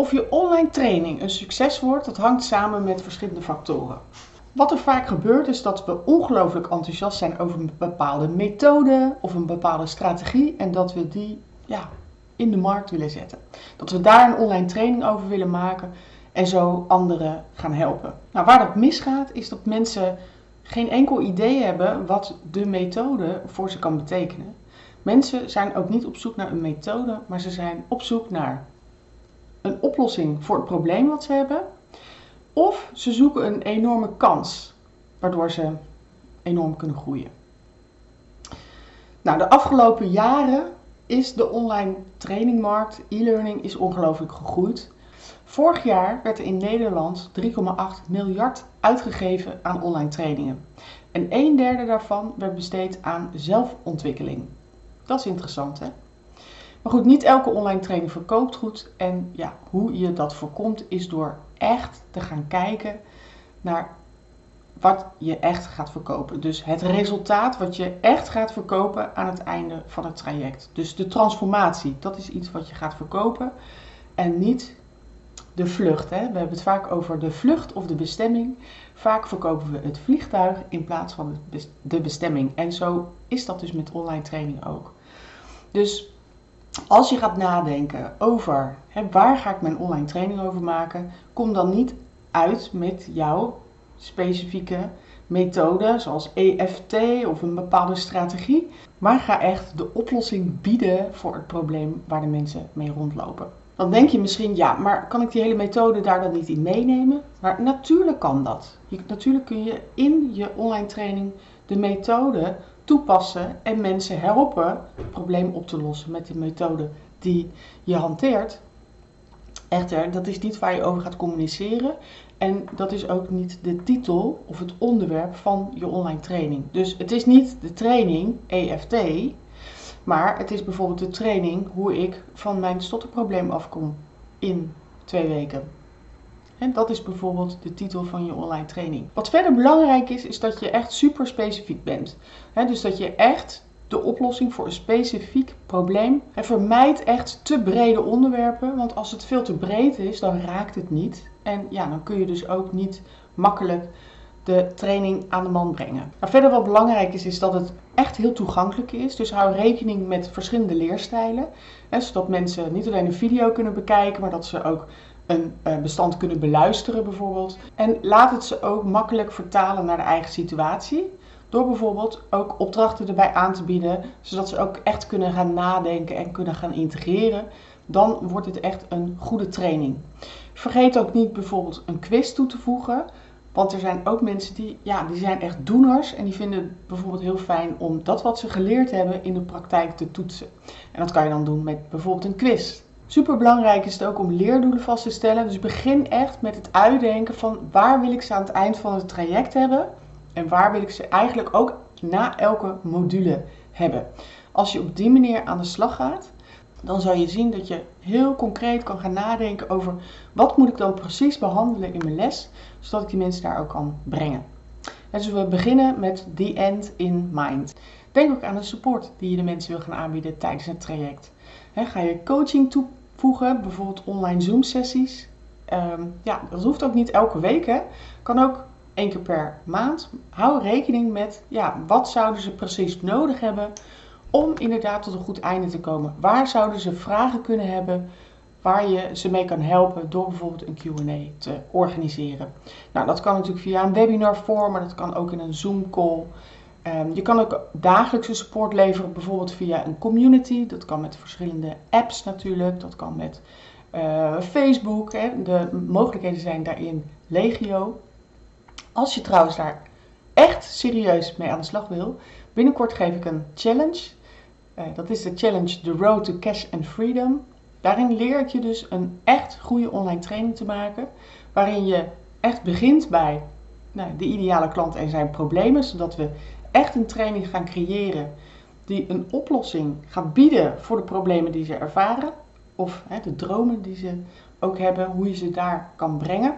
Of je online training een succes wordt, dat hangt samen met verschillende factoren. Wat er vaak gebeurt is dat we ongelooflijk enthousiast zijn over een bepaalde methode of een bepaalde strategie en dat we die ja, in de markt willen zetten. Dat we daar een online training over willen maken en zo anderen gaan helpen. Nou, waar dat misgaat is dat mensen geen enkel idee hebben wat de methode voor ze kan betekenen. Mensen zijn ook niet op zoek naar een methode, maar ze zijn op zoek naar een oplossing voor het probleem wat ze hebben. Of ze zoeken een enorme kans, waardoor ze enorm kunnen groeien. Nou, de afgelopen jaren is de online trainingmarkt, e-learning, is ongelooflijk gegroeid. Vorig jaar werd er in Nederland 3,8 miljard uitgegeven aan online trainingen. En een derde daarvan werd besteed aan zelfontwikkeling. Dat is interessant, hè? Maar goed, niet elke online training verkoopt goed. En ja, hoe je dat voorkomt is door echt te gaan kijken naar wat je echt gaat verkopen. Dus het resultaat wat je echt gaat verkopen aan het einde van het traject. Dus de transformatie, dat is iets wat je gaat verkopen. En niet de vlucht. Hè? We hebben het vaak over de vlucht of de bestemming. Vaak verkopen we het vliegtuig in plaats van de bestemming. En zo is dat dus met online training ook. Dus als je gaat nadenken over hè, waar ga ik mijn online training over maken, kom dan niet uit met jouw specifieke methode, zoals EFT of een bepaalde strategie, maar ga echt de oplossing bieden voor het probleem waar de mensen mee rondlopen. Dan denk je misschien, ja, maar kan ik die hele methode daar dan niet in meenemen? Maar natuurlijk kan dat. Je, natuurlijk kun je in je online training de methode toepassen en mensen helpen het probleem op te lossen met de methode die je hanteert. Echter, dat is niet waar je over gaat communiceren en dat is ook niet de titel of het onderwerp van je online training. Dus het is niet de training EFT, maar het is bijvoorbeeld de training hoe ik van mijn stotterprobleem afkom in twee weken. En dat is bijvoorbeeld de titel van je online training. Wat verder belangrijk is, is dat je echt super specifiek bent. dus dat je echt de oplossing voor een specifiek probleem. En vermijd echt te brede onderwerpen, want als het veel te breed is, dan raakt het niet. En ja, dan kun je dus ook niet makkelijk de training aan de man brengen. Nou, verder wat belangrijk is, is dat het echt heel toegankelijk is. Dus hou rekening met verschillende leerstijlen. Zodat mensen niet alleen een video kunnen bekijken, maar dat ze ook een eh, bestand kunnen beluisteren bijvoorbeeld. En laat het ze ook makkelijk vertalen naar de eigen situatie. Door bijvoorbeeld ook opdrachten erbij aan te bieden, zodat ze ook echt kunnen gaan nadenken en kunnen gaan integreren. Dan wordt het echt een goede training. Vergeet ook niet bijvoorbeeld een quiz toe te voegen. Want er zijn ook mensen die, ja, die zijn echt doeners en die vinden het bijvoorbeeld heel fijn om dat wat ze geleerd hebben in de praktijk te toetsen. En dat kan je dan doen met bijvoorbeeld een quiz. Super belangrijk is het ook om leerdoelen vast te stellen. Dus begin echt met het uitdenken van waar wil ik ze aan het eind van het traject hebben en waar wil ik ze eigenlijk ook na elke module hebben. Als je op die manier aan de slag gaat, dan zal je zien dat je heel concreet kan gaan nadenken over wat moet ik dan precies behandelen in mijn les, zodat ik die mensen daar ook kan brengen. En dus we beginnen met the end in mind. Denk ook aan de support die je de mensen wil gaan aanbieden tijdens het traject. ga je coaching toevoegen, bijvoorbeeld online Zoom sessies. Ehm, ja, dat hoeft ook niet elke week. Hè. Kan ook één keer per maand. Hou rekening met ja, wat zouden ze precies nodig hebben om inderdaad tot een goed einde te komen. Waar zouden ze vragen kunnen hebben waar je ze mee kan helpen door bijvoorbeeld een Q&A te organiseren. Nou, dat kan natuurlijk via een webinar vorm, maar dat kan ook in een Zoom call. Um, je kan ook dagelijkse support leveren, bijvoorbeeld via een community. Dat kan met verschillende apps natuurlijk. Dat kan met uh, Facebook. Hè. De mogelijkheden zijn daarin legio. Als je trouwens daar echt serieus mee aan de slag wil, binnenkort geef ik een challenge. Uh, dat is de challenge The Road to Cash and Freedom. Daarin leer ik je dus een echt goede online training te maken, waarin je echt begint bij nou, de ideale klant en zijn problemen, zodat we echt een training gaan creëren die een oplossing gaat bieden voor de problemen die ze ervaren, of hè, de dromen die ze ook hebben, hoe je ze daar kan brengen.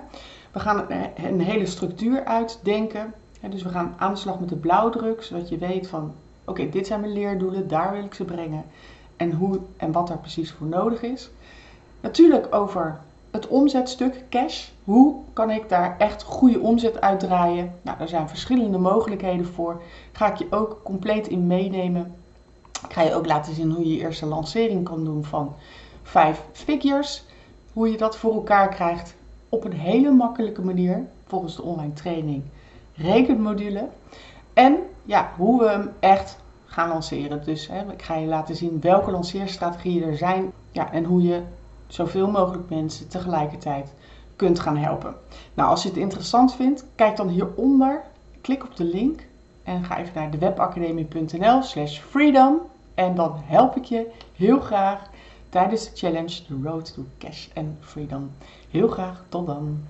We gaan een hele structuur uitdenken. Dus we gaan aan de slag met de blauwdruk, zodat je weet van oké, dit zijn mijn leerdoelen, daar wil ik ze brengen en hoe en wat er precies voor nodig is. Natuurlijk over het omzetstuk cash. Hoe kan ik daar echt goede omzet uitdraaien? Nou, er zijn verschillende mogelijkheden voor. Ga ik je ook compleet in meenemen. Ik ga je ook laten zien hoe je je eerste lancering kan doen van 5 figures. Hoe je dat voor elkaar krijgt op een hele makkelijke manier volgens de online training rekenmodule. En ja, hoe we hem echt gaan lanceren. Dus hè, ik ga je laten zien welke lanceerstrategieën er zijn ja, en hoe je zoveel mogelijk mensen tegelijkertijd kunt gaan helpen. Nou, als je het interessant vindt, kijk dan hieronder, klik op de link en ga even naar de webacademie.nl slash freedom en dan help ik je heel graag tijdens de challenge The Road to Cash and Freedom. Heel graag, tot dan!